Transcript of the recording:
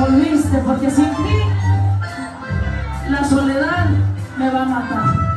volviste porque sin ti la soledad me va a matar.